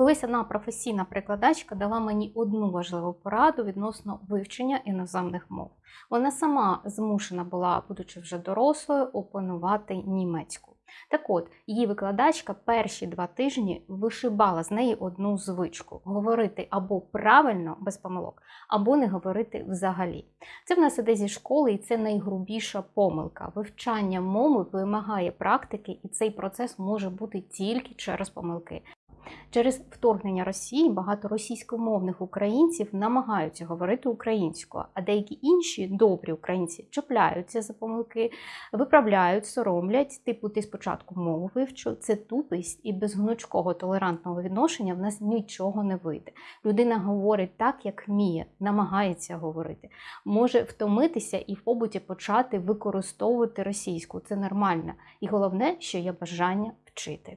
Колись одна професійна перекладачка дала мені одну важливу пораду відносно вивчення іноземних мов. Вона сама змушена була, будучи вже дорослою, опанувати німецьку. Так от, її викладачка перші два тижні вишибала з неї одну звичку говорити або правильно без помилок, або не говорити взагалі. Це в нас іде зі школи, і це найгрубіша помилка. Вивчання мови вимагає практики, і цей процес може бути тільки через помилки. Через вторгнення Росії багато російськомовних українців намагаються говорити українською, а деякі інші добрі українці чіпляються за помилки, виправляють, соромлять. Типу, ти спочатку мову вивчу. Це тупість і без гнучкого толерантного відношення в нас нічого не вийде. Людина говорить так, як вміє, намагається говорити, може втомитися і в побуті почати використовувати російську. Це нормально. І головне, що є бажання вчити.